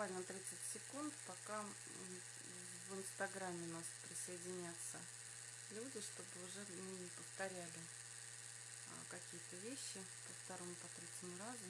буквально 30 секунд, пока в инстаграме нас присоединятся люди, чтобы уже не повторяли а, какие-то вещи по второму, по третьему разу.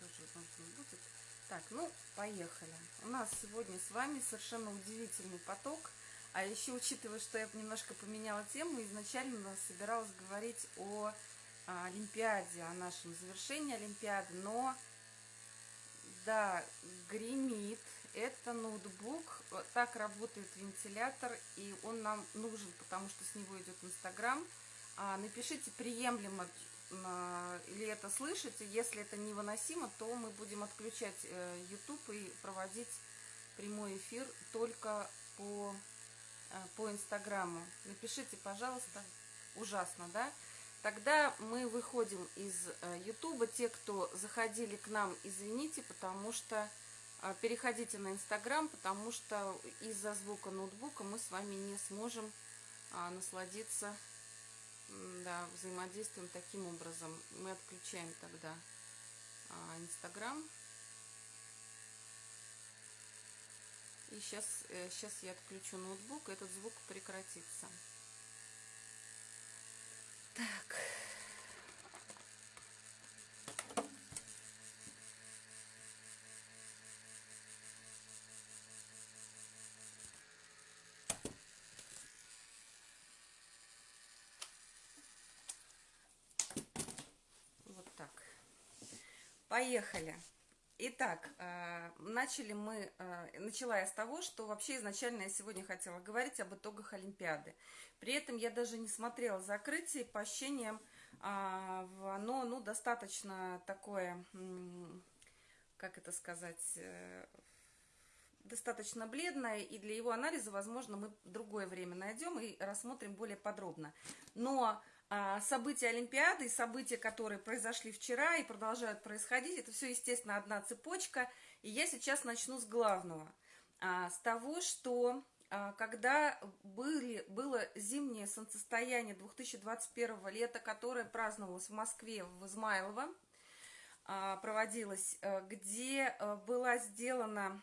тоже нужно будет. Так, ну, поехали. У нас сегодня с вами совершенно удивительный поток. А еще, учитывая, что я немножко поменяла тему, изначально собиралась говорить о, о Олимпиаде, о нашем завершении Олимпиады, но, да, гремит, это ноутбук, так работает вентилятор, и он нам нужен, потому что с него идет Инстаграм. А, напишите, приемлемо или это слышите. Если это невыносимо, то мы будем отключать э, YouTube и проводить прямой эфир только по, э, по Инстаграму. Напишите, пожалуйста. Ужасно, да? Тогда мы выходим из. Э, Те, кто заходили к нам, извините, потому что переходите на Инстаграм, потому что из-за звука ноутбука мы с вами не сможем а, насладиться да, взаимодействуем таким образом. Мы отключаем тогда а, Инстаграм. И сейчас, сейчас э, я отключу ноутбук, этот звук прекратится. Так. Поехали. Итак, э, начали мы, э, начала я с того, что вообще изначально я сегодня хотела говорить об итогах Олимпиады. При этом я даже не смотрела закрытие, по ощущениям а, оно ну, достаточно такое, как это сказать, э, достаточно бледное, и для его анализа, возможно, мы другое время найдем и рассмотрим более подробно. Но события Олимпиады, события, которые произошли вчера и продолжают происходить, это все, естественно, одна цепочка. И я сейчас начну с главного. А, с того, что а, когда были, было зимнее солнцестояние 2021 лета, которое праздновалось в Москве, в Измайлово, проводилось, где была сделана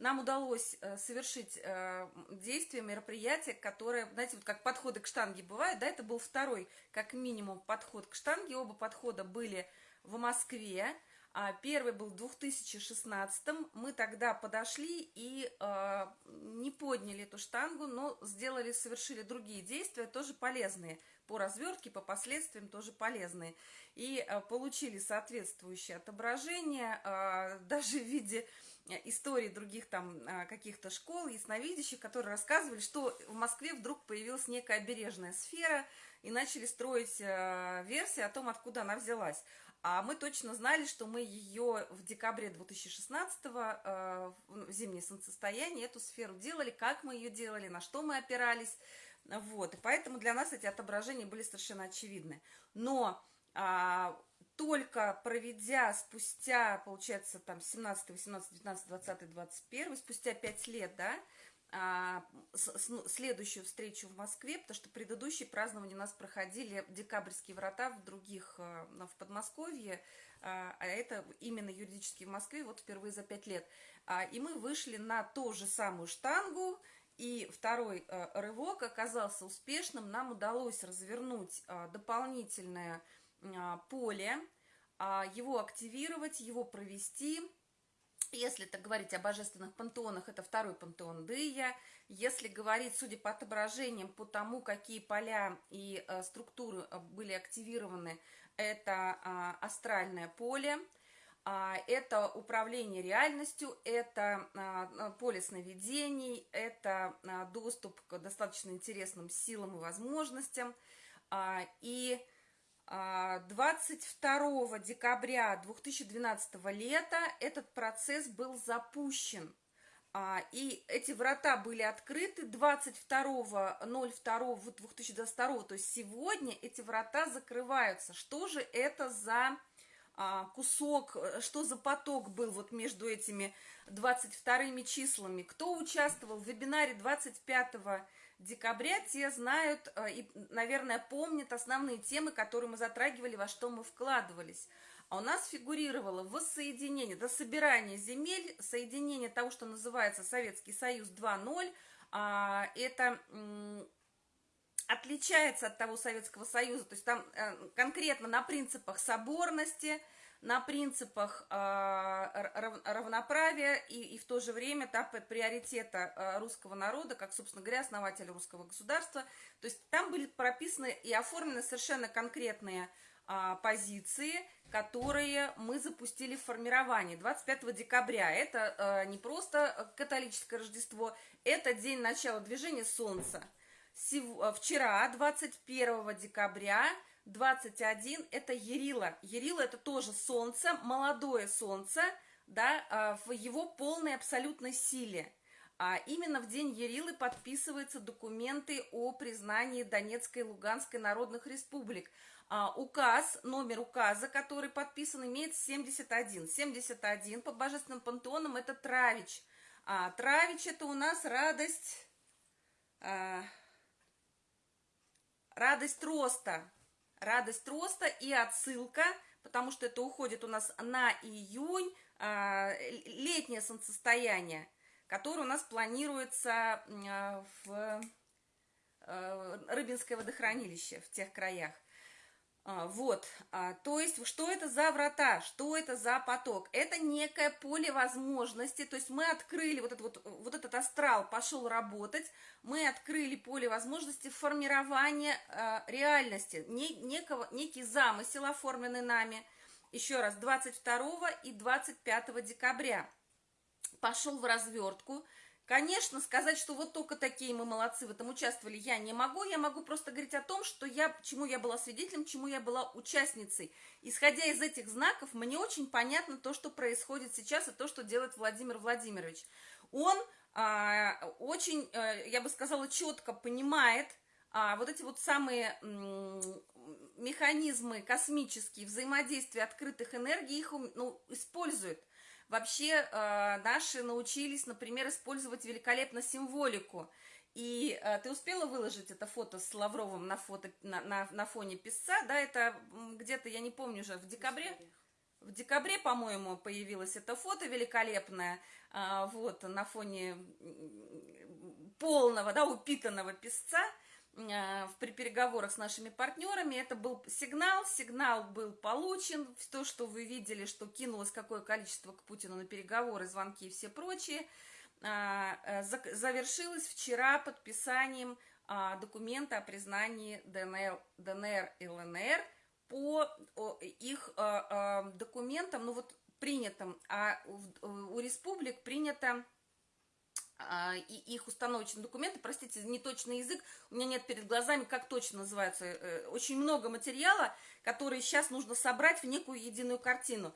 нам удалось э, совершить э, действие, мероприятие, которое, знаете, вот как подходы к штанге бывают, да, это был второй, как минимум, подход к штанге, оба подхода были в Москве, а первый был в 2016 мы тогда подошли и э, не подняли эту штангу, но сделали, совершили другие действия, тоже полезные, по развертке, по последствиям тоже полезные, и получили соответствующее отображение, даже в виде истории других там а, каких-то школ, ясновидящих, которые рассказывали, что в Москве вдруг появилась некая обережная сфера, и начали строить э, версии о том, откуда она взялась. А мы точно знали, что мы ее в декабре 2016 э, в зимнее солнцестояние эту сферу делали, как мы ее делали, на что мы опирались. Вот, и поэтому для нас эти отображения были совершенно очевидны. Но а, только проведя спустя, получается, там 17, 18, 19, 20, 21, спустя 5 лет, да, а, ну, следующую встречу в Москве, потому что предыдущие празднования у нас проходили декабрьские врата в других, э, в Подмосковье, а, а это именно юридически в Москве, вот впервые за 5 лет. А, и мы вышли на ту же самую штангу, и второй рывок оказался успешным. Нам удалось развернуть дополнительное а, поле, а, его активировать, его провести. Если так говорить о божественных пантеонах, это второй пантеон Дыя. Если говорить, судя по отображениям, по тому, какие поля и э, структуры э, были активированы, это а, астральное поле, это управление реальностью, это поле сновидений, это доступ к достаточно интересным силам и возможностям. И 22 декабря 2012 лета этот процесс был запущен. А, и эти врата были открыты 22.02.2022, то есть сегодня эти врата закрываются. Что же это за а, кусок, что за поток был вот между этими 22 числами? Кто участвовал в вебинаре 25 декабря, те знают а, и, наверное, помнят основные темы, которые мы затрагивали, во что мы вкладывались. А у нас фигурировало воссоединение, до собирания земель, соединение того, что называется Советский Союз 2.0. А, это отличается от того Советского Союза, то есть там э, конкретно на принципах соборности, на принципах э, равноправия и, и в то же время да, приоритета э, русского народа, как, собственно говоря, основателя русского государства. То есть там были прописаны и оформлены совершенно конкретные а, позиции, которые мы запустили в формировании 25 декабря. Это не просто католическое Рождество, это день начала движения Солнца. Вчера, 21 декабря, 21, это Ерила. Ерила это тоже Солнце, молодое Солнце, да, в его полной абсолютной силе. А именно в день Ерилы подписываются документы о признании Донецкой и Луганской народных республик а, указ, номер указа, который подписан, имеет 71. 71 по божественным пантеонам это Травич. А, Травич это у нас радость, а, радость роста. Радость роста и отсылка, потому что это уходит у нас на июнь, а, летнее солнцестояние, которое у нас планируется а, в а, Рыбинское водохранилище в тех краях. А, вот, а, то есть, что это за врата, что это за поток? Это некое поле возможностей, то есть мы открыли вот, этот вот, вот этот астрал, пошел работать, мы открыли поле возможностей формирования э, реальности, не, некого, некий замысел, оформленный нами, еще раз, 22 и 25 декабря, пошел в развертку, Конечно, сказать, что вот только такие мы молодцы в этом участвовали, я не могу. Я могу просто говорить о том, что я, чему я была свидетелем, чему я была участницей. Исходя из этих знаков, мне очень понятно то, что происходит сейчас, и то, что делает Владимир Владимирович. Он а, очень, а, я бы сказала, четко понимает а, вот эти вот самые механизмы космические, взаимодействия открытых энергий, их ну, использует. Вообще э, наши научились, например, использовать великолепно символику. И э, ты успела выложить это фото с Лавровым на, фото, на, на, на фоне писца, да, это где-то, я не помню уже, в декабре? В декабре, по-моему, появилось это фото великолепное, э, вот, на фоне полного, да, упитанного песца. Э, при переговорах с нашими партнерами. Это был сигнал, сигнал был получен. То, что вы видели, что кинулось какое количество к Путину на переговоры, звонки и все прочее, э, э, завершилось вчера подписанием документа о признании ДНР, ДНР и ЛНР по их документам, ну вот принятым, а у республик принято а, и их установочные документы, простите, неточный язык, у меня нет перед глазами, как точно называется, э, очень много материала, который сейчас нужно собрать в некую единую картину.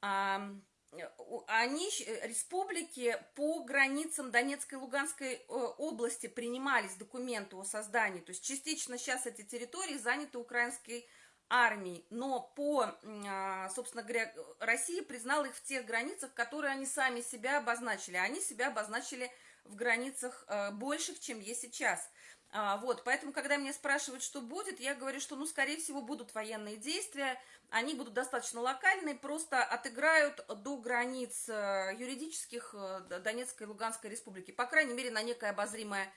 Они, э, республики по границам Донецкой и Луганской э, области принимались документы о создании, то есть частично сейчас эти территории заняты украинской армией, но по, а, собственно говоря, Россия признала их в тех границах, которые они сами себя обозначили. Они себя обозначили в границах э, больших, чем есть сейчас. А, вот, поэтому, когда меня спрашивают, что будет, я говорю, что, ну, скорее всего, будут военные действия, они будут достаточно локальные, просто отыграют до границ э, юридических э, Донецкой и Луганской республики, по крайней мере, на некое обозримое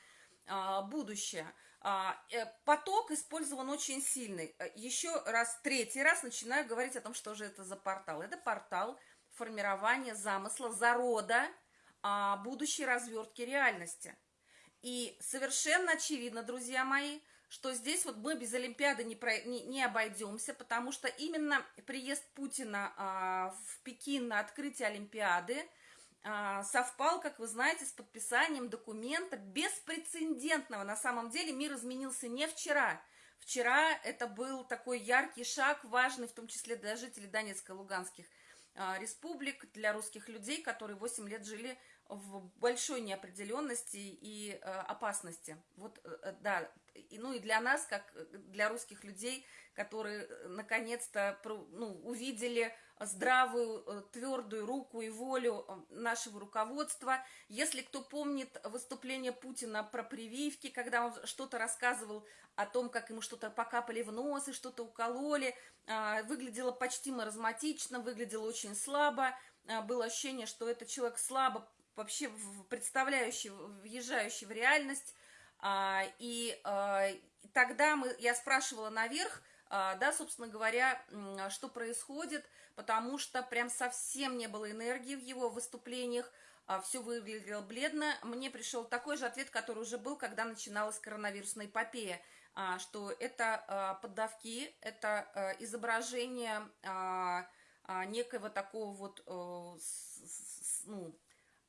а, будущее. А, поток использован очень сильный. Еще раз, третий раз начинаю говорить о том, что же это за портал. Это портал формирования замысла, зарода а, будущей развертки реальности. И совершенно очевидно, друзья мои, что здесь вот мы без Олимпиады не, про, не, не обойдемся, потому что именно приезд Путина а, в Пекин на открытие Олимпиады – а, совпал, как вы знаете, с подписанием документа беспрецедентного. На самом деле мир изменился не вчера. Вчера это был такой яркий шаг, важный в том числе для жителей Донецка и Луганских а, республик, для русских людей, которые 8 лет жили в большой неопределенности и э, опасности. Вот, э, э да, и, ну и для нас, как для русских людей, которые э, наконец-то ну, увидели здравую, э, твердую руку и волю нашего руководства. Если кто помнит выступление Путина про прививки, когда он что-то рассказывал о том, как ему что-то покапали в нос и что-то укололи, а, выглядело почти маразматично, выглядело очень слабо, а, было ощущение, что это человек слабо вообще представляющий, въезжающий в реальность. А, и тогда мы, я спрашивала наверх, да, собственно говоря, что происходит, потому что прям совсем не было энергии в его выступлениях, все выглядело бледно. Мне пришел такой же ответ, который уже был, когда начиналась коронавирусная эпопея. А, что это а, поддавки, это а, изображение некого такого вот, ну,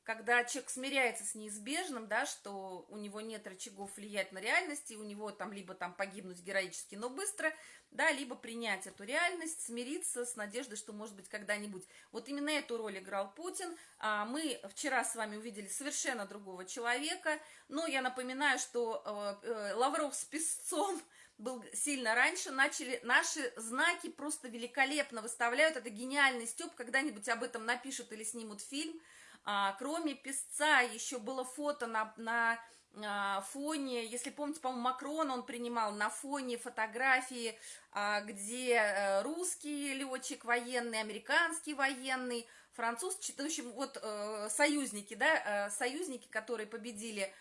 когда человек смиряется с неизбежным, да, что у него нет рычагов влиять на реальность, и у него там либо там погибнуть героически, но быстро, да, либо принять эту реальность, смириться с надеждой, что, может быть, когда-нибудь. Вот именно эту роль играл Путин. А мы вчера с вами увидели совершенно другого человека, но я напоминаю, что э, э, Лавров с Песцом был сильно раньше, начали, наши знаки просто великолепно выставляют, это гениальный Степ, когда-нибудь об этом напишут или снимут фильм, а, кроме песца еще было фото на, на а, фоне, если помните, по-моему, Макрон он принимал на фоне фотографии, а, где э, русский летчик военный, американский военный, француз, в общем, вот э, союзники, да, э, союзники, которые победили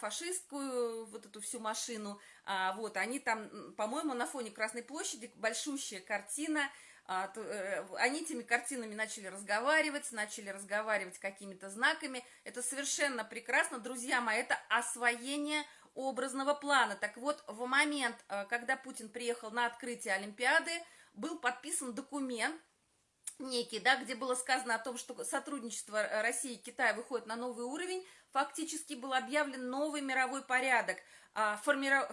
фашистскую вот эту всю машину, вот, они там, по-моему, на фоне Красной площади большущая картина, они этими картинами начали разговаривать, начали разговаривать какими-то знаками. Это совершенно прекрасно, друзья мои, это освоение образного плана. Так вот, в момент, э, когда Путин приехал на открытие Олимпиады, был подписан документ, некий, да, где было сказано о том, что сотрудничество России и Китая выходит на новый уровень, фактически был объявлен новый мировой порядок, а, формиров...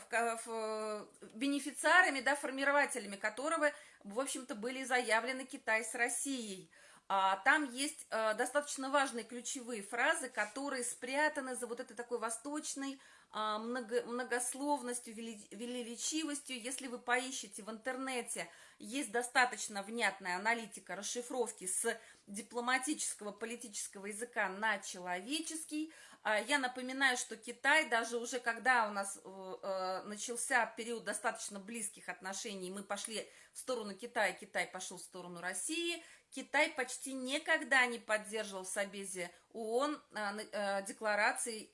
бенефициарами, да, формирователями которого в общем-то, были заявлены Китай с Россией. А, там есть а, достаточно важные ключевые фразы, которые спрятаны за вот этой такой восточной а, много, многословностью, величивостью. Если вы поищете в интернете, есть достаточно внятная аналитика расшифровки с дипломатического политического языка на человеческий. А, я напоминаю, что Китай, даже уже когда у нас э, э, начался период достаточно близких отношений, мы пошли в сторону Китая, Китай пошел в сторону России, Китай почти никогда не поддерживал в Собезе ООН э, деклараций,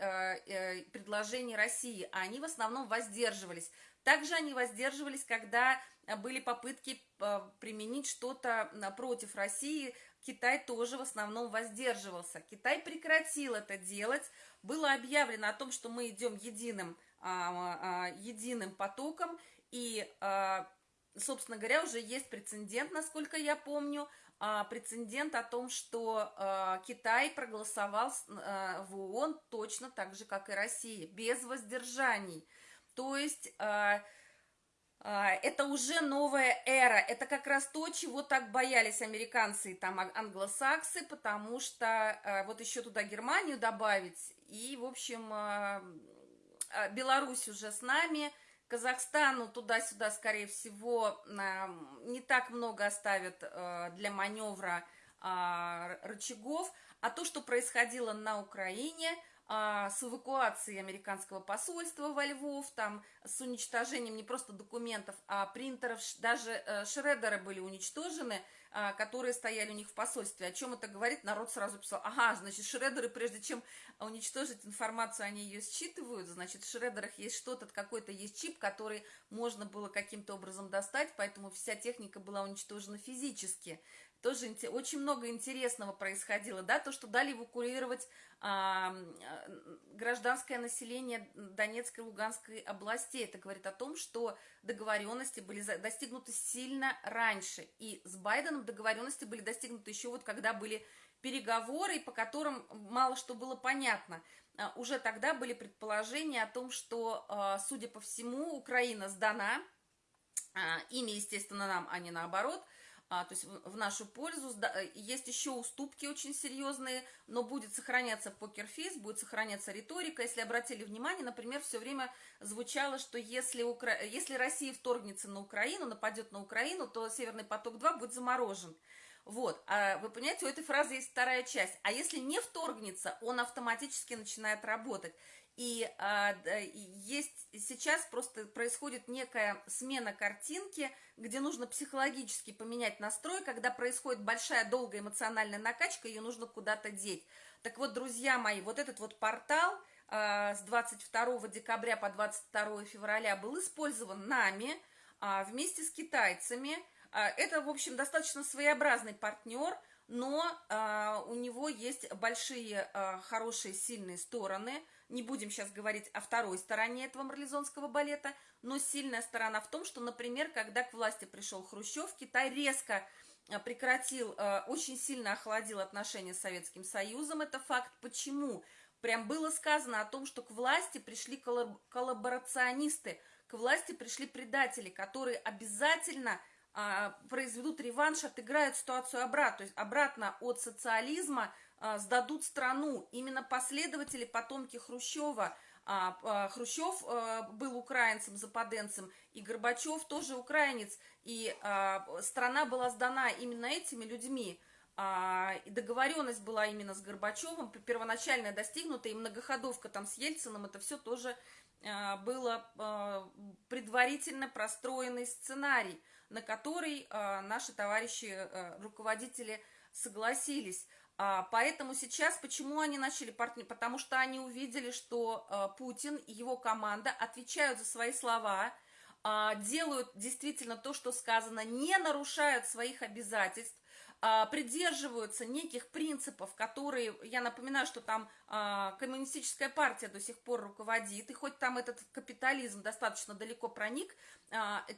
предложений России, а они в основном воздерживались. Также они воздерживались, когда были попытки применить что-то против России, Китай тоже в основном воздерживался. Китай прекратил это делать. Было объявлено о том, что мы идем единым, а, а, единым потоком. И, а, собственно говоря, уже есть прецедент, насколько я помню, прецедент о том, что Китай проголосовал в ООН точно так же, как и Россия, без воздержаний. То есть... А, это уже новая эра. Это как раз то, чего так боялись американцы и там англосаксы, потому что а, вот еще туда Германию добавить. И, в общем, а, Беларусь уже с нами, Казахстану туда-сюда, скорее всего, не так много оставят для маневра рычагов. А то, что происходило на Украине – с эвакуацией американского посольства во Львов, там, с уничтожением не просто документов, а принтеров, даже э, шредеры были уничтожены, а, которые стояли у них в посольстве. О чем это говорит? Народ сразу писал, ага, значит, шредеры, прежде чем уничтожить информацию, они ее считывают, значит, в шредерах есть что-то, какой-то есть чип, который можно было каким-то образом достать, поэтому вся техника была уничтожена физически тоже очень много интересного происходило, да, то, что дали эвакуировать а, гражданское население Донецкой и Луганской областей. Это говорит о том, что договоренности были достигнуты сильно раньше. И с Байденом договоренности были достигнуты еще вот когда были переговоры, по которым мало что было понятно. А, уже тогда были предположения о том, что, а, судя по всему, Украина сдана, ими, естественно, нам, а не наоборот – а, то есть в, в нашу пользу. Э, есть еще уступки очень серьезные, но будет сохраняться покерфейс, будет сохраняться риторика. Если обратили внимание, например, все время звучало, что если, Укра... если Россия вторгнется на Украину, нападет на Украину, то Северный поток-2 будет заморожен. Вот, а вы понимаете, у этой фразы есть вторая часть. А если не вторгнется, он автоматически начинает работать. И а, есть сейчас просто происходит некая смена картинки, где нужно психологически поменять настрой, когда происходит большая долгая эмоциональная накачка, ее нужно куда-то деть. Так вот, друзья мои, вот этот вот портал а, с 22 декабря по 22 февраля был использован нами а, вместе с китайцами. А, это, в общем, достаточно своеобразный партнер, но а, у него есть большие, а, хорошие, сильные стороны – не будем сейчас говорить о второй стороне этого марлезонского балета, но сильная сторона в том, что, например, когда к власти пришел Хрущев, Китай резко э, прекратил, э, очень сильно охладил отношения с Советским Союзом. Это факт. Почему? Прям было сказано о том, что к власти пришли коллаборационисты, к власти пришли предатели, которые обязательно а, произведут реванш, отыграют ситуацию обратно, обратно от социализма сдадут страну. Именно последователи, потомки Хрущева, а, а, Хрущев был украинцем, западенцем, и Горбачев тоже украинец, и страна была сдана именно этими людьми. И договоренность была именно с Горбачевым, первоначальная достигнута, и многоходовка там с Ельцином, это все тоже было предварительно простроенный сценарий, на который наши товарищи руководители согласились. А, поэтому сейчас, почему они начали партнер? Потому что они увидели, что а, Путин и его команда отвечают за свои слова, а, делают действительно то, что сказано, не нарушают своих обязательств, придерживаются неких принципов, которые, я напоминаю, что там коммунистическая партия до сих пор руководит, и хоть там этот капитализм достаточно далеко проник,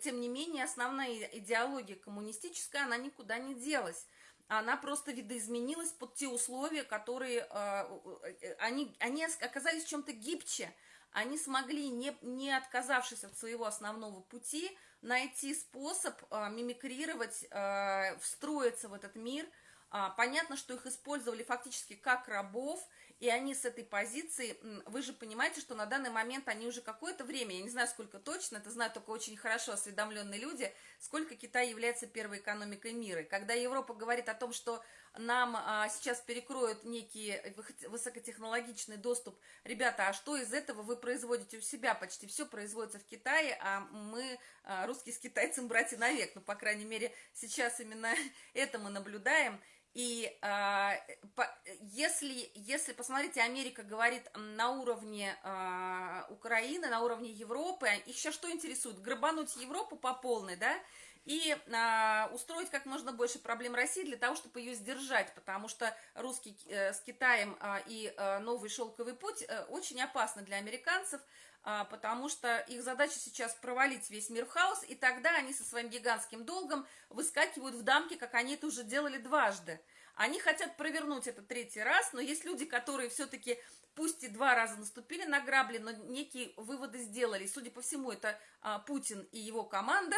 тем не менее основная идеология коммунистическая, она никуда не делась она просто видоизменилась под те условия, которые, э, э, они, они оказались чем-то гибче, они смогли, не, не отказавшись от своего основного пути, найти способ э, мимикрировать, э, встроиться в этот мир. А, понятно, что их использовали фактически как рабов, и они с этой позиции, вы же понимаете, что на данный момент они уже какое-то время, я не знаю сколько точно, это знают только очень хорошо осведомленные люди, сколько Китай является первой экономикой мира. Когда Европа говорит о том, что нам а, сейчас перекроют некий высокотехнологичный доступ, ребята, а что из этого вы производите у себя? Почти все производится в Китае, а мы, а, русские с китайцем, братья навек, ну, по крайней мере, сейчас именно это мы наблюдаем, и э, по, если, если, посмотрите, Америка говорит на уровне э, Украины, на уровне Европы, их сейчас что интересует? Грабануть Европу по полной, да? И э, устроить как можно больше проблем России для того, чтобы ее сдержать, потому что русский э, с Китаем э, и э, новый шелковый путь э, очень опасны для американцев, а, потому что их задача сейчас провалить весь мир в хаос, и тогда они со своим гигантским долгом выскакивают в дамки, как они это уже делали дважды. Они хотят провернуть это третий раз, но есть люди, которые все-таки, пусть и два раза наступили на грабли, но некие выводы сделали. Судя по всему, это а, Путин и его команда,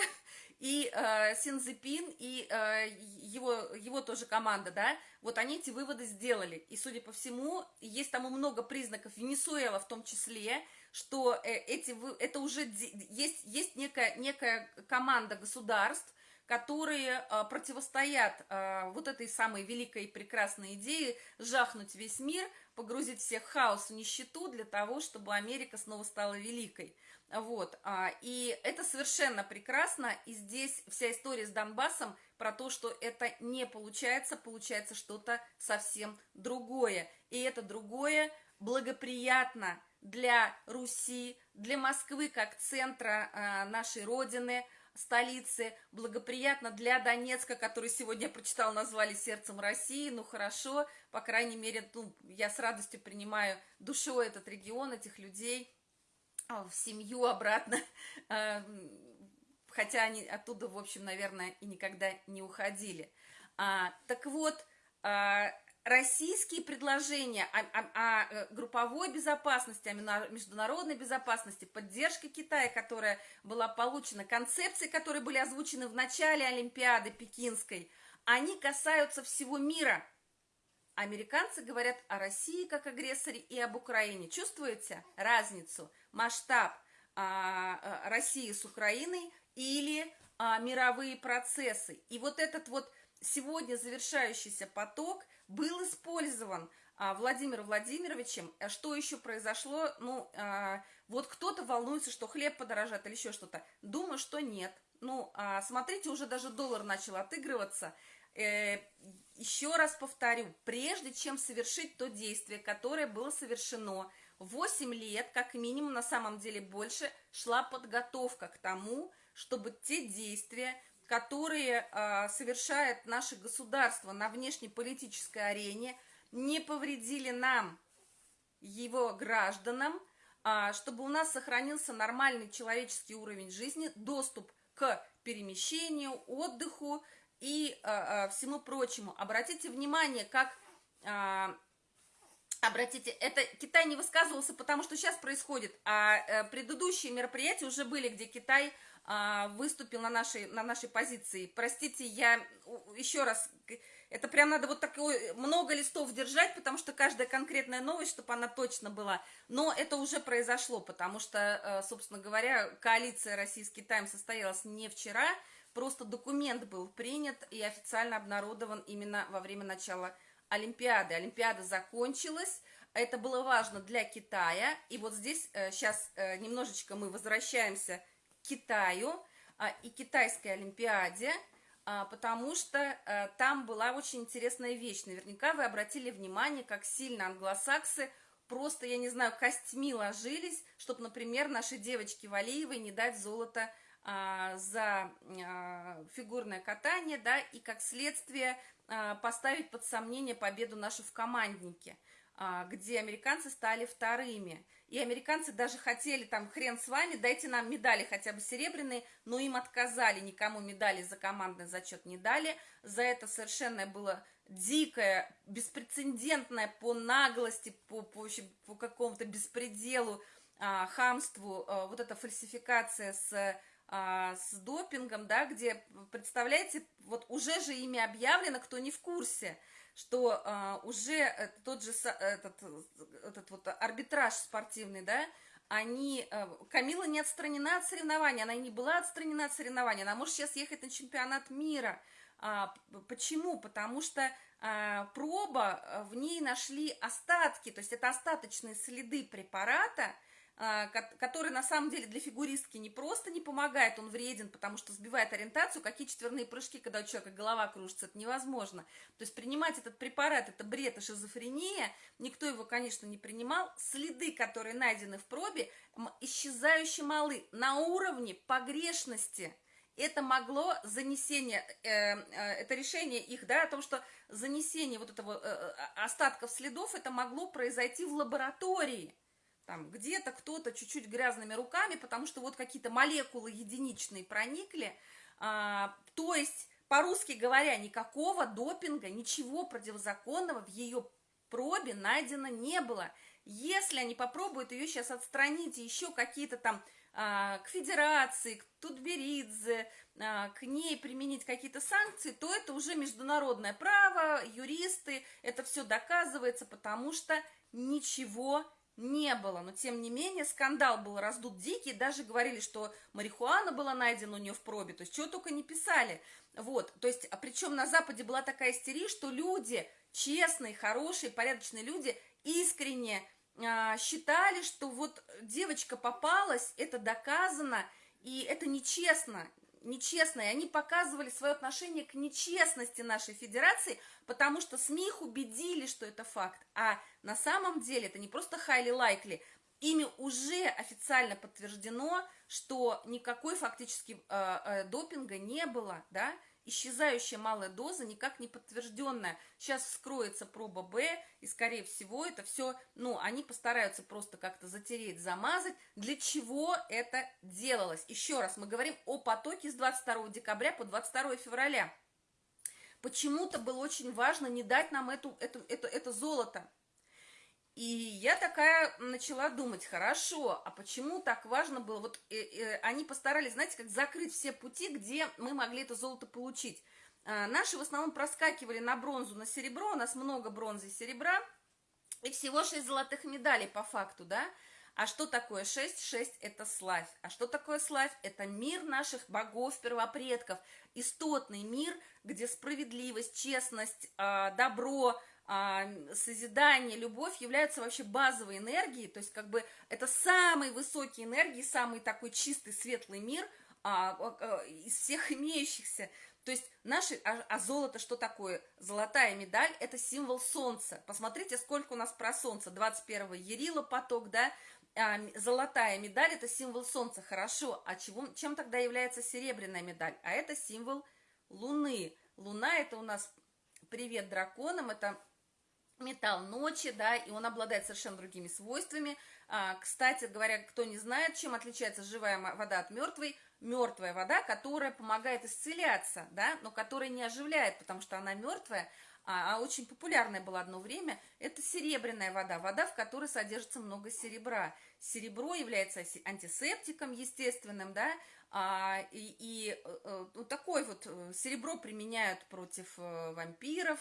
и а, Синзепин, и а, его, его тоже команда, да, вот они эти выводы сделали. И, судя по всему, есть там много признаков, Венесуэла в том числе, что э, эти, это уже есть, есть некая, некая команда государств, которые э, противостоят э, вот этой самой великой и прекрасной идее жахнуть весь мир, погрузить всех в хаос и нищету для того, чтобы Америка снова стала великой. Вот, а, и это совершенно прекрасно, и здесь вся история с Донбассом про то, что это не получается, получается что-то совсем другое, и это другое благоприятно для Руси, для Москвы как центра э, нашей Родины, столицы, благоприятно для Донецка, который сегодня я прочитала, назвали сердцем России, ну хорошо, по крайней мере, ну, я с радостью принимаю душой этот регион, этих людей. а, в семью обратно, хотя они оттуда, в общем, наверное, и никогда не уходили. А, так вот, а, российские предложения о, о, о э, групповой безопасности, о международной безопасности, поддержка Китая, которая была получена, концепции, которые были озвучены в начале Олимпиады Пекинской, они касаются всего мира. Американцы говорят о России как агрессоре и об Украине. Чувствуете разницу, масштаб а, а, России с Украиной или а, мировые процессы? И вот этот вот сегодня завершающийся поток – был использован а, Владимиром Владимировичем. А что еще произошло? Ну, а, вот кто-то волнуется, что хлеб подорожает или еще что-то. Думаю, что нет. Ну, а, смотрите, уже даже доллар начал отыгрываться. Э, еще раз повторю, прежде чем совершить то действие, которое было совершено, 8 лет, как минимум, на самом деле больше, шла подготовка к тому, чтобы те действия, которые э, совершает наше государство на внешнеполитической арене, не повредили нам, его гражданам, э, чтобы у нас сохранился нормальный человеческий уровень жизни, доступ к перемещению, отдыху и э, э, всему прочему. Обратите внимание, как... Э, Обратите, это Китай не высказывался, потому что сейчас происходит, а э, предыдущие мероприятия уже были, где Китай а, выступил на нашей, на нашей позиции. Простите, я еще раз, это прям надо вот такое, много листов держать, потому что каждая конкретная новость, чтобы она точно была. Но это уже произошло, потому что, э, собственно говоря, коалиция России с Китаем состоялась не вчера, просто документ был принят и официально обнародован именно во время начала Олимпиады. Олимпиада закончилась, это было важно для Китая, и вот здесь сейчас э, э, немножечко мы возвращаемся Китаю а, и китайской Олимпиаде, а, потому что а, там была очень интересная вещь. Наверняка вы обратили внимание, как сильно англосаксы просто, я не знаю, костьми ложились, чтобы, например, нашей девочке Валиевой не дать золото за а, фигурное катание, да, и как следствие а, поставить под сомнение победу нашу в команднике, а, где американцы стали вторыми. И американцы даже хотели, там, хрен с вами, дайте нам медали хотя бы серебряные, но им отказали, никому медали за командный зачет не дали. За это совершенно было дикое, беспрецедентное по наглости, по, по, по какому-то беспределу, а, хамству, а, вот эта фальсификация с а, с допингом, да, где, представляете, вот уже же ими объявлено, кто не в курсе, что а, уже тот же этот, этот вот арбитраж спортивный, да, они, а, Камила не отстранена от соревнований, она и не была отстранена от соревнований, она может сейчас ехать на чемпионат мира. А, почему? Потому что а, проба, в ней нашли остатки, то есть это остаточные следы препарата, а, который на самом деле для фигуристки не просто не помогает, он вреден, потому что сбивает ориентацию, какие четверные прыжки, когда у человека голова кружится, это невозможно. То есть принимать этот препарат, это бред и шизофрения, никто его, конечно, не принимал. Следы, которые найдены в пробе, исчезающе малы на уровне погрешности. Это могло занесение, э, э, это решение их, да, о том, что занесение вот этого э, э остатков следов, это могло произойти в лаборатории там где-то кто-то чуть-чуть грязными руками, потому что вот какие-то молекулы единичные проникли, а, то есть, по-русски говоря, никакого допинга, ничего противозаконного в ее пробе найдено не было. Если они попробуют ее сейчас отстранить, еще какие-то там а, к федерации, к Тутберидзе, а, к ней применить какие-то санкции, то это уже международное право, юристы, это все доказывается, потому что ничего не было, но тем не менее скандал был раздут дикий, даже говорили, что марихуана была найдена у нее в пробе, то есть чего только не писали, вот, то есть, а причем на Западе была такая истерия, что люди, честные, хорошие, порядочные люди, искренне а, считали, что вот девочка попалась, это доказано, и это нечестно, нечестно, и они показывали свое отношение к нечестности нашей федерации, потому что СМИ их убедили, что это факт, а на самом деле это не просто highly likely, ими уже официально подтверждено, что никакой фактически э, э, допинга не было, да, исчезающая малая доза, никак не подтвержденная. Сейчас вскроется проба Б, и, скорее всего, это все, ну, они постараются просто как-то затереть, замазать. Для чего это делалось? Еще раз, мы говорим о потоке с 22 декабря по 22 февраля. почему-то было очень важно не дать нам эту, эту, это, это золото. И я такая начала думать, хорошо, а почему так важно было? Вот э, э, они постарались, знаете, как закрыть все пути, где мы могли это золото получить. Э, наши в основном проскакивали на бронзу, на серебро, у нас много бронзы и серебра, и всего 6 золотых медалей по факту, да? А что такое 6? 6 – это славь. А что такое славь? Это мир наших богов, первопредков, истотный мир, где справедливость, честность, а, добро, созидание, любовь являются вообще базовой энергией, то есть как бы это самые высокие энергии, самый такой чистый, светлый мир а, из всех имеющихся. То есть наши, а, а золото что такое? Золотая медаль – это символ солнца. Посмотрите, сколько у нас про солнце. 21 Ярила поток, да, а, золотая медаль – это символ солнца, хорошо. А чего, чем тогда является серебряная медаль? А это символ луны. Луна – это у нас привет драконам, это металл ночи, да, и он обладает совершенно другими свойствами. А, кстати говоря, кто не знает, чем отличается живая вода от мертвой, мертвая вода, которая помогает исцеляться, да, но которая не оживляет, потому что она мертвая, а, а очень популярная была одно время, это серебряная вода, вода, в которой содержится много серебра. Серебро является антисептиком естественным, да, а, и, и вот такое вот э, серебро применяют против вампиров.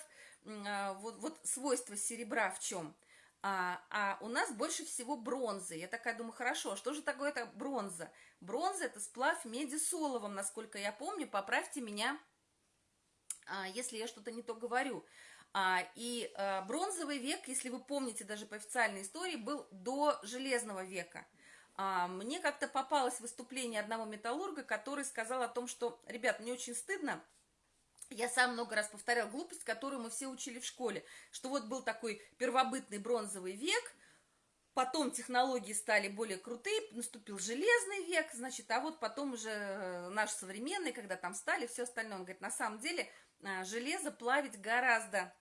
А, вот, вот свойство серебра в чем? А, а у нас больше всего бронзы. Я такая думаю, хорошо, а что же такое это бронза? Бронза это сплав меди с оловом, насколько я помню, поправьте меня а, если я что-то не то говорю. И бронзовый век, если вы помните даже по официальной истории, был до железного века. Мне как-то попалось выступление одного металлурга, который сказал о том, что, ребят, мне очень стыдно, я сам много раз повторял глупость, которую мы все учили в школе, что вот был такой первобытный бронзовый век, потом технологии стали более крутые, наступил железный век, значит, а вот потом уже э, наш современный, когда там стали, все остальное. Он говорит, на самом деле а, железо плавить гораздо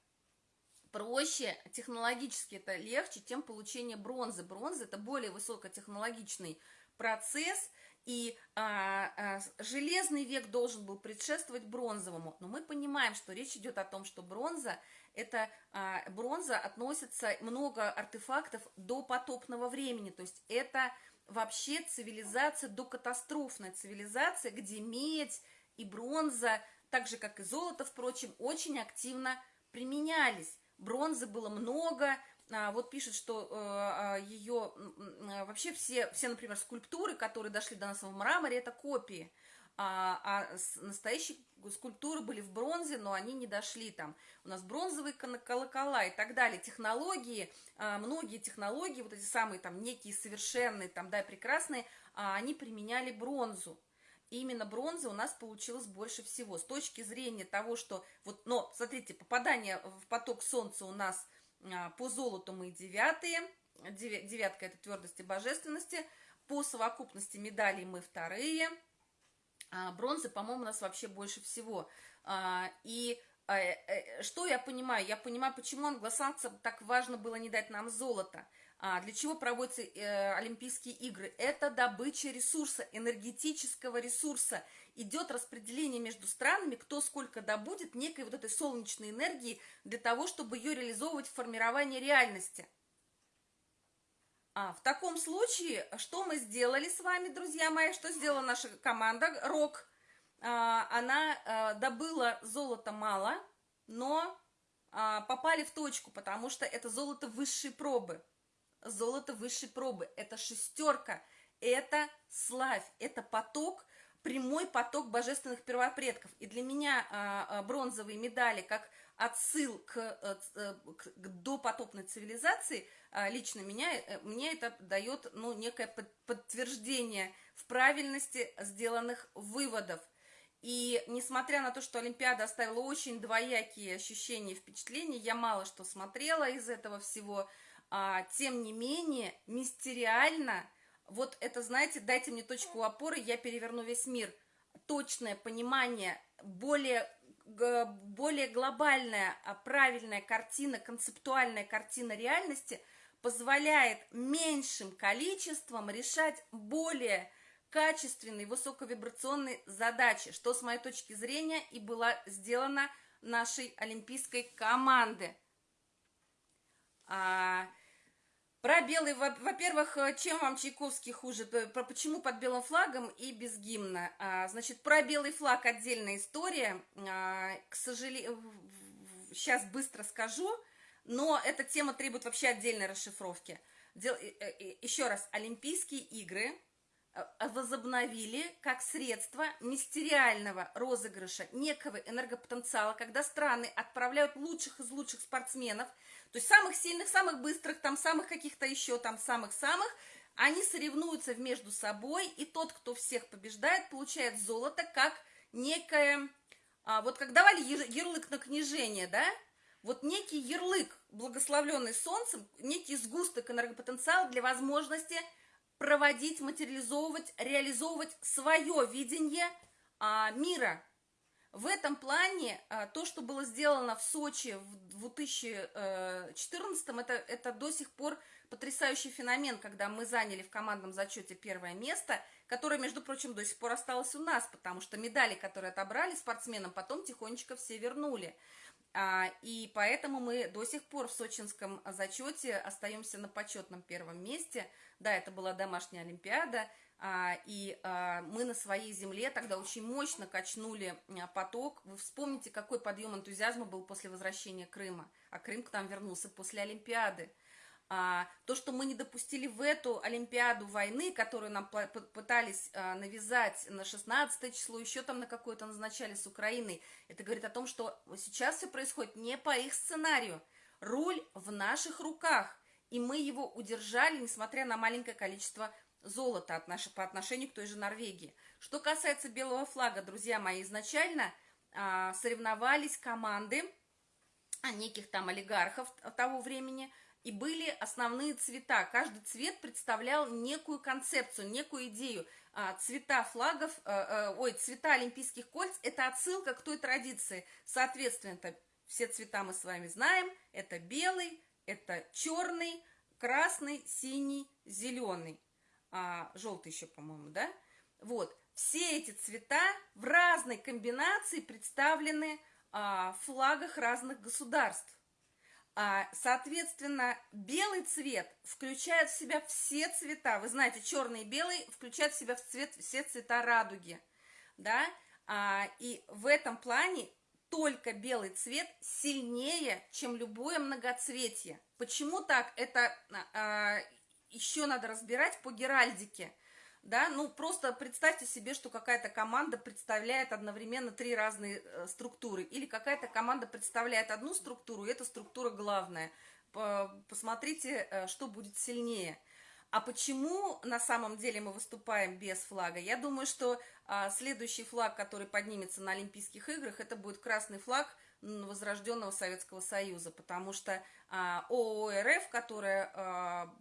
проще, технологически это легче, чем получение бронзы. Бронза это более высокотехнологичный процесс, и а, а, железный век должен был предшествовать бронзовому. Но мы понимаем, что речь идет о том, что бронза, это а, бронза относится много артефактов до потопного времени, то есть это вообще цивилизация, докатастрофная цивилизация, где медь и бронза так же, как и золото, впрочем, очень активно применялись. Бронзы было много, вот пишет, что э, а, ее вообще все, все, например, скульптуры, которые дошли до нас в мраморе, это копии. А, а настоящие скульптуры были в бронзе, но они не дошли там. У нас бронзовые колокола и так далее. Технологии, многие технологии, вот эти самые там некие совершенные, там, да, прекрасные, они применяли бронзу. И именно бронза у нас получилось больше всего. С точки зрения того, что... вот, Но, смотрите, попадание в поток солнца у нас а, по золоту мы девятые. Девятка – это твердость и божественности. По совокупности медалей мы вторые. А, бронзы, по-моему, у нас вообще больше всего. А, и э, э, что я понимаю? Я понимаю, почему англосаксам так важно было не дать нам золото – а, для чего проводятся э, Олимпийские игры? Это добыча ресурса, энергетического ресурса. Идет распределение между странами, кто сколько добудет некой вот этой солнечной энергии для того, чтобы ее реализовывать в формировании реальности. А, в таком случае, что мы сделали с вами, друзья мои? Что сделала наша команда РОК? А, она а, добыла золото мало, но а, попали в точку, потому что это золото высшей пробы золото высшей пробы. Это шестерка, это славь, это поток, прямой поток божественных первопредков. И для меня а, а, бронзовые медали как отсыл к, а, к, к допотопной цивилизации, а, лично меня, э, мне это дает ну, некое под, подтверждение в правильности сделанных выводов. И несмотря на то, что Олимпиада оставила очень двоякие ощущения и впечатления, я мало что смотрела из этого всего, а, тем не менее, мистериально, вот это, знаете, дайте мне точку опоры, я переверну весь мир. Точное понимание, более, более глобальная, а, правильная картина, концептуальная картина реальности позволяет меньшим количеством решать более качественные, высоковибрационные задачи, что с моей точки зрения и была сделана нашей олимпийской команды. А, про белый, во-первых, чем вам Чайковский хуже? Про почему под белым флагом и без гимна? А, значит, про белый флаг отдельная история. А, к сожалению, сейчас быстро скажу, но эта тема требует вообще отдельной расшифровки. Дел... Еще раз, Олимпийские игры Э, возобновили как средство мистериального розыгрыша некого энергопотенциала, когда страны отправляют лучших из лучших спортсменов, то есть самых сильных, самых быстрых, там самых каких-то еще там самых-самых, они соревнуются между собой, и тот, кто всех побеждает, получает золото как некое, а, вот как давали ярлык на княжение, да, вот некий ярлык, благословленный солнцем, некий сгусток энергопотенциала для возможности проводить, материализовывать, реализовывать свое видение а, мира. В этом плане а, то, что было сделано в Сочи в 2014, это, это до сих пор потрясающий феномен, когда мы заняли в командном зачете первое место, которое, между прочим, до сих пор осталось у нас, потому что медали, которые отобрали спортсменам, потом тихонечко все вернули. А, и поэтому мы до сих пор в сочинском зачете остаемся на почетном первом месте. Да, это была домашняя олимпиада, и а, мы на своей земле тогда очень мощно качнули поток. Вы вспомните, какой подъем энтузиазма был после возвращения Крыма. А Крым к нам вернулся после Олимпиады. А, то, что мы не допустили в эту Олимпиаду войны, которую нам пытались а, навязать на 16 число, еще там на какое-то назначали с Украиной, это говорит о том, что сейчас все происходит не по их сценарию. Руль в наших руках, и мы его удержали, несмотря на маленькое количество золота по отношению к той же Норвегии. Что касается белого флага, друзья мои, изначально а, соревновались команды а, неких там олигархов того времени – и были основные цвета. Каждый цвет представлял некую концепцию, некую идею. А, цвета флагов, э, э, ой, цвета олимпийских кольц – это отсылка к той традиции. Соответственно, все цвета мы с вами знаем. Это белый, это черный, красный, синий, зеленый. А, желтый еще, по-моему, да? Вот. Все эти цвета в разной комбинации представлены а, в флагах разных государств. А, соответственно, белый цвет включает в себя все цвета. Вы знаете, черный и белый включают в себя в цвет, все цвета радуги. Да? А, и в этом плане только белый цвет сильнее, чем любое многоцветие. Почему так? Это а, еще надо разбирать по геральдике да, ну просто представьте себе, что какая-то команда представляет одновременно три разные э, структуры, или какая-то команда представляет одну структуру, и эта структура главная. Посмотрите, э, что будет сильнее. А почему на самом деле мы выступаем без флага? Я думаю, что а, следующий флаг, который поднимется на Олимпийских играх, это будет красный флаг возрожденного Советского Союза, потому что а, ООО РФ, которая а,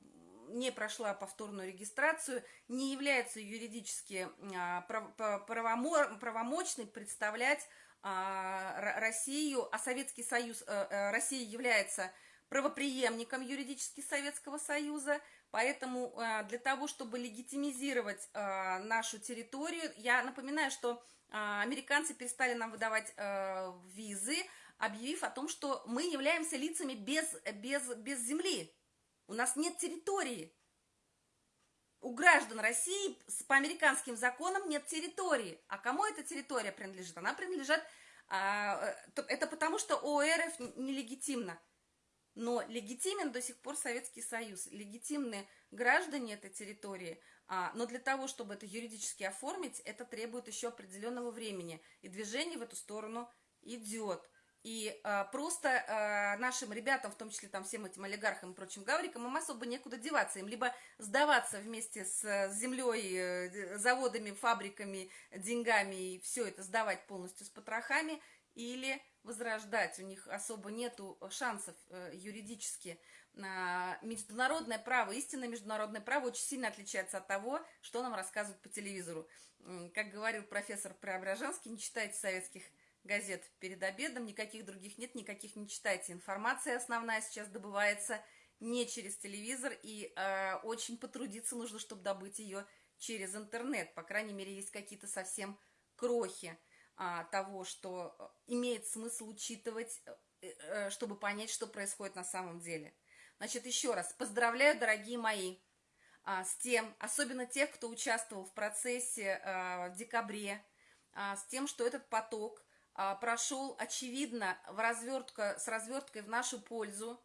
не прошла повторную регистрацию, не является юридически а, правомочной представлять а, Россию, а Советский Союз, э, э, Россия является правоприемником юридически Советского Союза, поэтому э, для того, чтобы легитимизировать нашу территорию, я напоминаю, что американцы перестали нам выдавать визы, объявив о том, что мы являемся лицами без, без, без земли, у нас нет территории. У граждан России по американским законам нет территории. А кому эта территория принадлежит? Она принадлежит... А, э, это потому, что ОРФ нелегитимна. Но легитимен до сих пор Советский Союз. Легитимны граждане этой территории. А, но для того, чтобы это юридически оформить, это требует еще определенного времени. И движение в эту сторону идет. И э, просто э, нашим ребятам, в том числе там всем этим олигархам и прочим гаврикам, им особо некуда деваться. Им либо сдаваться вместе с землей, э, заводами, фабриками, деньгами и все это сдавать полностью с потрохами, или возрождать. У них особо нету шансов э, юридически. Э, международное право, истинное международное право очень сильно отличается от того, что нам рассказывают по телевизору. Как говорил профессор Преображенский, не читайте советских газет перед обедом, никаких других нет, никаких не читайте. Информация основная сейчас добывается не через телевизор, и э, очень потрудиться нужно, чтобы добыть ее через интернет. По крайней мере, есть какие-то совсем крохи. а, того, что э, имеет смысл учитывать, э, э, чтобы понять, что происходит на самом деле. Значит, еще раз, поздравляю, дорогие мои, а, с тем, особенно тех, кто участвовал в процессе а, в декабре, а, с тем, что этот поток прошел, очевидно, в развертка, с разверткой в нашу пользу,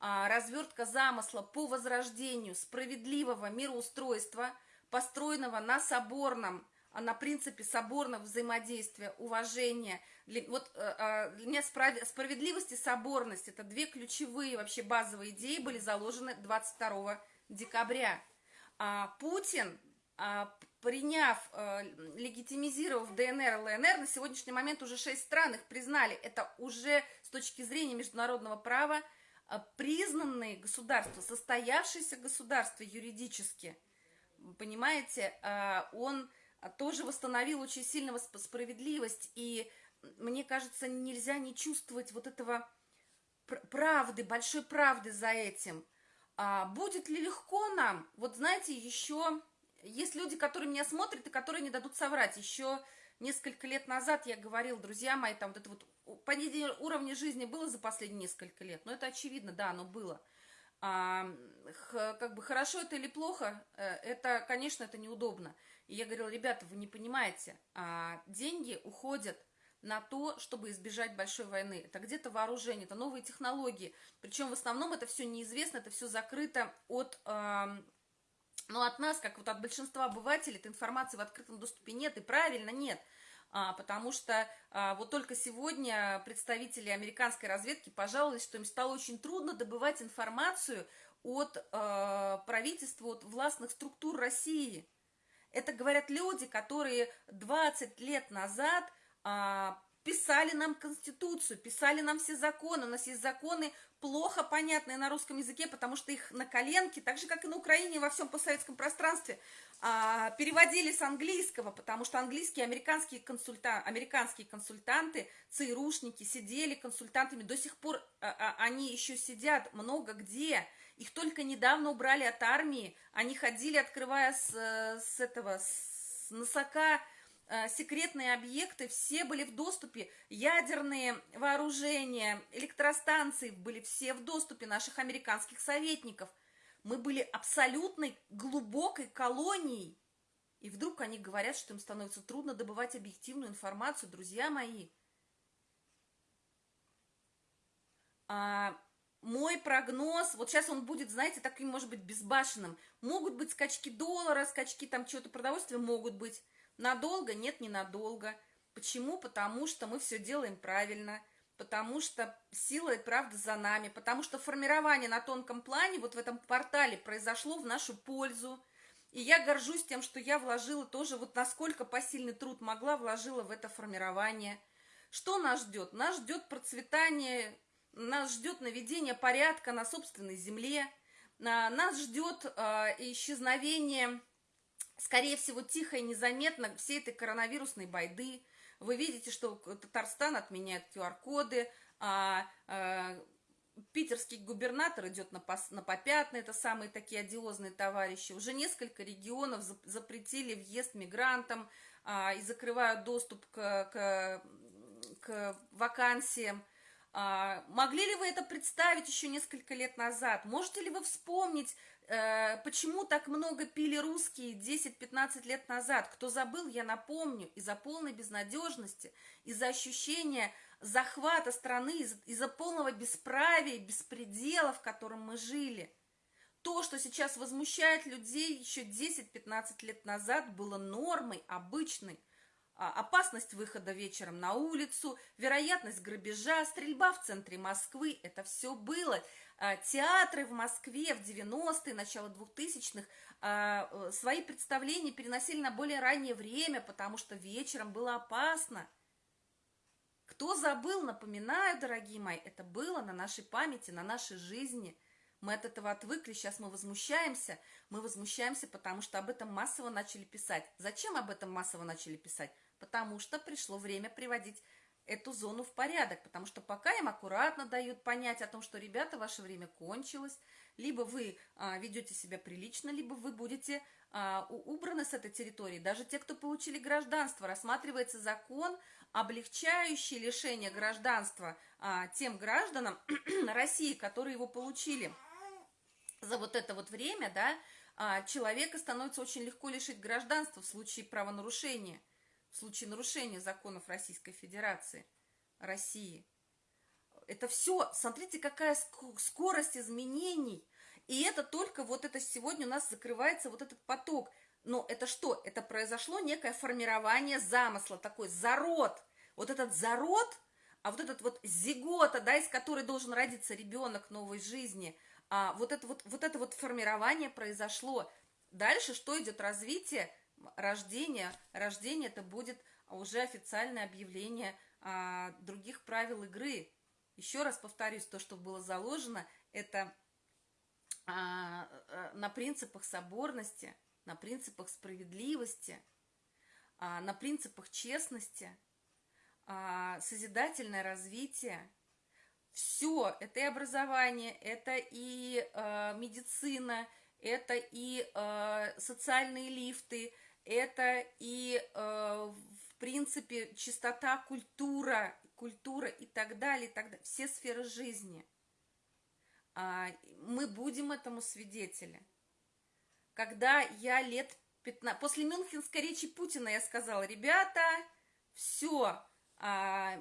а, развертка замысла по возрождению справедливого мироустройства, построенного на соборном а на принципе соборного взаимодействия, уважения. Вот э, а, для меня справедливость и соборность – это две ключевые вообще базовые идеи были заложены 22 декабря. А Путин, а, приняв, а, легитимизировав ДНР и ЛНР, на сегодняшний момент уже шесть стран их признали. Это уже с точки зрения международного права признанные государства, состоявшиеся государства юридически. Понимаете, он а, тоже восстановил очень сильно справедливость, и мне кажется, нельзя не чувствовать вот этого правды, большой правды за этим. А будет ли легко нам? Вот знаете, еще есть люди, которые меня смотрят и которые не дадут соврать. Еще несколько лет назад я говорил, друзья мои, там вот это вот падение уровня жизни было за последние несколько лет. Но это очевидно, да, оно было. А, как бы хорошо это или плохо, э, это, конечно, это неудобно. И я говорила, ребята, вы не понимаете, а, деньги уходят на то, чтобы избежать большой войны. Это где-то вооружение, это новые технологии. Причем в основном это все неизвестно, это все закрыто от, ну, от нас, как вот от большинства обывателей, этой информации в открытом доступе нет, и правильно нет. А, потому что а, вот только сегодня представители американской разведки пожаловались, что им стало очень трудно добывать информацию от а, правительства, от властных структур России. Это говорят люди, которые 20 лет назад а, писали нам Конституцию, писали нам все законы. У нас есть законы, плохо понятные на русском языке, потому что их на коленке, так же, как и на Украине, во всем постсоветском пространстве, а, переводили с английского, потому что английские американские, консульта, американские консультанты, ЦРУшники сидели консультантами, до сих пор а, а, они еще сидят много где, их только недавно убрали от армии. Они ходили, открывая с, с этого, с носока э, секретные объекты, все были в доступе. Ядерные вооружения, электростанции были все в доступе наших американских советников. Мы были абсолютной глубокой колонией. И вдруг они говорят, что им становится трудно добывать объективную информацию. Друзья мои, а, мой прогноз, вот сейчас он будет, знаете, таким, может быть, безбашенным. Могут быть скачки доллара, скачки там чего-то продовольствия, могут быть. Надолго? Нет, ненадолго. Почему? Потому что мы все делаем правильно, потому что сила и правда за нами, потому что формирование на тонком плане вот в этом портале произошло в нашу пользу. И я горжусь тем, что я вложила тоже, вот насколько посильный труд могла, вложила в это формирование. Что нас ждет? Нас ждет процветание нас ждет наведение порядка на собственной земле, нас ждет а, исчезновение, скорее всего, тихо и незаметно всей этой коронавирусной байды. Вы видите, что Татарстан отменяет QR-коды, а, а, питерский губернатор идет на, пос, на попятный, это самые такие одиозные товарищи. Уже несколько регионов запретили въезд мигрантам а, и закрывают доступ к, к, к вакансиям. А, могли ли вы это представить еще несколько лет назад? Можете ли вы вспомнить, почему так много пили русские 10-15 лет назад? Кто забыл, я напомню, из-за полной безнадежности, из-за ощущения захвата страны, из-за полного бесправия, беспредела, в котором мы жили. То, что сейчас возмущает людей еще 10-15 лет назад, было нормой, обычной. А, опасность выхода вечером на улицу, вероятность грабежа, стрельба в центре Москвы. Это все было. А, театры в Москве в 90-е, начало 2000-х а, э, свои представления переносили на более раннее время, потому что вечером было опасно. Кто забыл, напоминаю, дорогие мои, это было на нашей памяти, на нашей жизни. Мы от этого отвыкли, сейчас мы возмущаемся. Мы возмущаемся, потому что об этом массово начали писать. Зачем об этом массово начали писать? потому что пришло время приводить эту зону в порядок, потому что пока им аккуратно дают понять о том, что, ребята, ваше время кончилось, либо вы а, ведете себя прилично, либо вы будете а, убраны с этой территории. Даже те, кто получили гражданство, рассматривается закон облегчающий лишение гражданства а, тем гражданам России, которые его получили за вот это вот время, да, а, человека становится очень легко лишить гражданства в случае правонарушения, в случае нарушения законов Российской Федерации, России. Это все, смотрите, какая скорость изменений. И это только вот это сегодня у нас закрывается вот этот поток. Но это что? Это произошло некое формирование замысла, такой зарод. Вот этот зарод, а вот этот вот зигота, да, из которой должен родиться ребенок новой жизни, а, вот, это вот, вот это вот формирование произошло. Дальше что идет? Развитие, рождение. Рождение это будет уже официальное объявление а, других правил игры. Еще раз повторюсь, то, что было заложено, это а, а, на принципах соборности, на принципах справедливости, а, на принципах честности, а, созидательное развитие. Все, это и образование, это и а, медицина, это и э, социальные лифты, это и, э, в принципе, чистота, культура, культура и так далее, и так далее, все сферы жизни. А, мы будем этому свидетели. Когда я лет 15... После Мюнхенской речи Путина я сказала, ребята, все, а,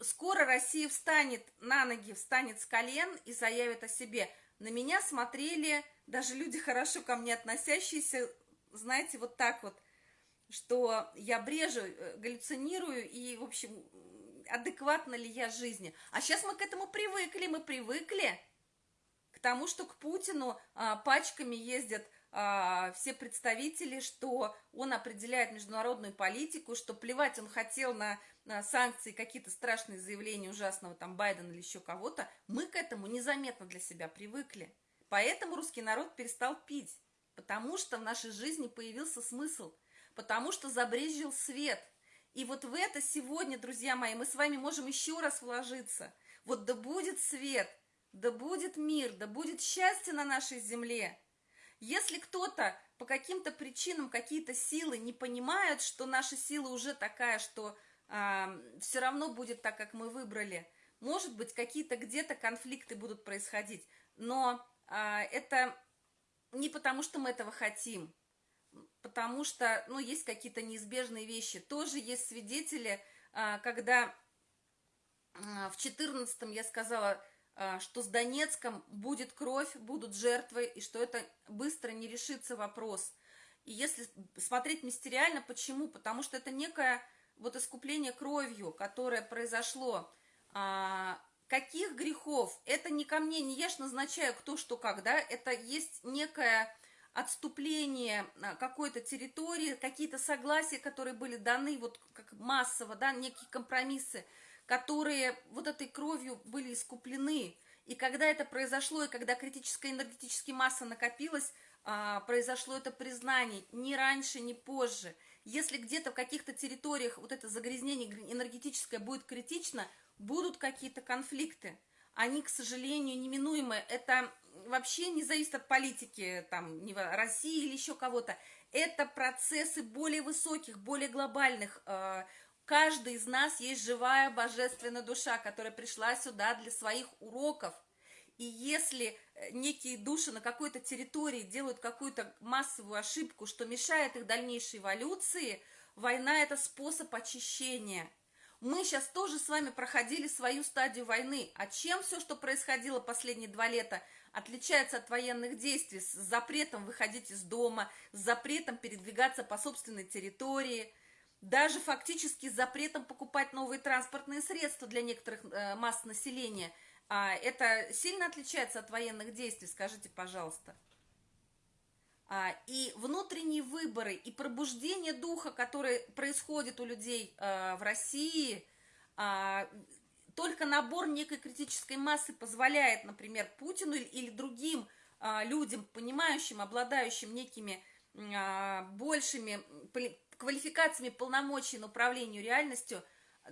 скоро Россия встанет на ноги, встанет с колен и заявит о себе. На меня смотрели даже люди, хорошо ко мне относящиеся, знаете, вот так вот, что я брежу, э, галлюцинирую, и, в общем, адекватна ли я жизни. А сейчас мы к этому привыкли, мы привыкли к тому, что к Путину а, пачками ездят а, все представители, что он определяет международную политику, что плевать он хотел на, на санкции, какие-то страшные заявления ужасного там Байдена или еще кого-то, мы к этому незаметно для себя привыкли. Поэтому русский народ перестал пить, потому что в нашей жизни появился смысл, потому что забрезжил свет. И вот в это сегодня, друзья мои, мы с вами можем еще раз вложиться. Вот да будет свет, да будет мир, да будет счастье на нашей земле. Если кто-то по каким-то причинам, какие-то силы не понимают, что наша сила уже такая, что э, все равно будет так, как мы выбрали, может быть, какие-то где-то конфликты будут происходить, но а, это не потому, что мы этого хотим, потому что, ну, есть какие-то неизбежные вещи. Тоже есть свидетели, а, когда а, в 14-м я сказала, что с Донецком будет кровь, будут жертвы, и что это быстро не решится вопрос. И если смотреть мистериально, почему? Потому что это некое вот искупление кровью, которое произошло каких грехов? Это не ко мне, не я ж назначаю кто что как, да, это есть некое отступление а, какой-то территории, какие-то согласия, которые были даны вот как массово, да, некие компромиссы, которые вот этой кровью были искуплены. И когда это произошло, и когда критическая энергетическая масса накопилась, а, произошло это признание ни раньше, ни позже. Если где-то в каких-то территориях вот это загрязнение энергетическое будет критично, будут какие-то конфликты. Они, к сожалению, неминуемы. Это вообще не зависит от политики там, России или еще кого-то. Это процессы более высоких, более глобальных. Э, каждый из нас есть живая божественная душа, которая пришла сюда для своих уроков. И если э, некие души на какой-то территории делают какую-то массовую ошибку, что мешает их дальнейшей эволюции, война – это способ очищения – мы сейчас тоже с вами проходили свою стадию войны. А чем все, что происходило последние два лета, отличается от военных действий с запретом выходить из дома, с запретом передвигаться по собственной территории, даже фактически с запретом покупать новые транспортные средства для некоторых э, масс населения. А это сильно отличается от военных действий, скажите, пожалуйста. А, и внутренние выборы, и пробуждение духа, которое происходит у людей а, в России, а, только набор некой критической массы позволяет, например, Путину или другим людям, понимающим, обладающим некими большими квалификациями полномочий на управлению реальностью,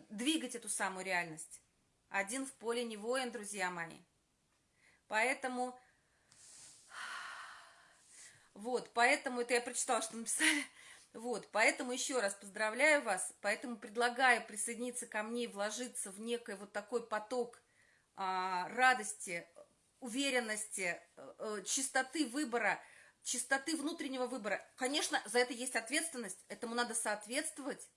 двигать эту самую реальность. Один в поле не воин, друзья мои. Поэтому вот, поэтому это я прочитала, что написали. Вот, поэтому еще раз поздравляю вас, поэтому предлагаю присоединиться ко мне и вложиться в некий вот такой поток а, радости, уверенности, э, чистоты выбора, чистоты внутреннего выбора. Конечно, за это есть ответственность, этому надо соответствовать.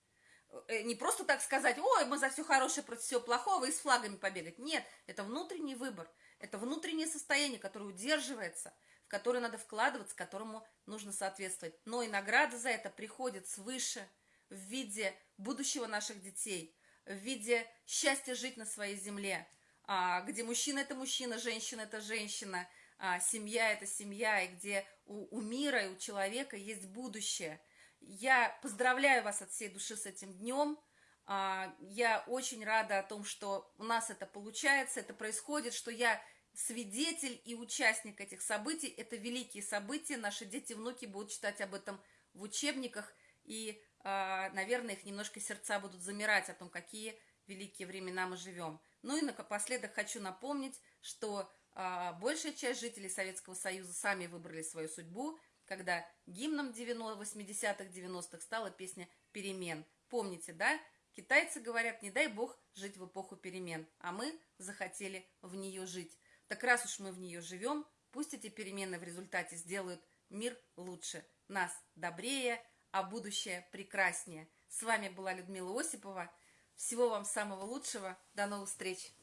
Э, не просто так сказать, ой, мы за все хорошее против всего плохого и с флагами побегать. Нет, это внутренний выбор, это внутреннее состояние, которое удерживается, в которое надо вкладываться, которому нужно соответствовать. Но и награда за это приходит свыше в виде будущего наших детей, в виде счастья жить на своей земле, а, где мужчина – это мужчина, женщина – это женщина, а, семья – это семья, и где у, у мира и у человека есть будущее. Я поздравляю вас от всей души с этим днем. А, я очень рада о том, что у нас это получается, это происходит, что я свидетель и участник этих событий. Это великие события. Наши дети внуки будут читать об этом в учебниках. И, наверное, их немножко сердца будут замирать о том, какие великие времена мы живем. Ну и напоследок хочу напомнить, что а, большая часть жителей Советского Союза сами выбрали свою судьбу, когда гимном 80-х, 90-х стала песня «Перемен». Помните, да? Китайцы говорят, не дай бог жить в эпоху перемен, а мы захотели в нее жить. Так раз уж мы в нее живем, пусть эти перемены в результате сделают мир лучше, нас добрее, а будущее прекраснее. С вами была Людмила Осипова. Всего вам самого лучшего. До новых встреч!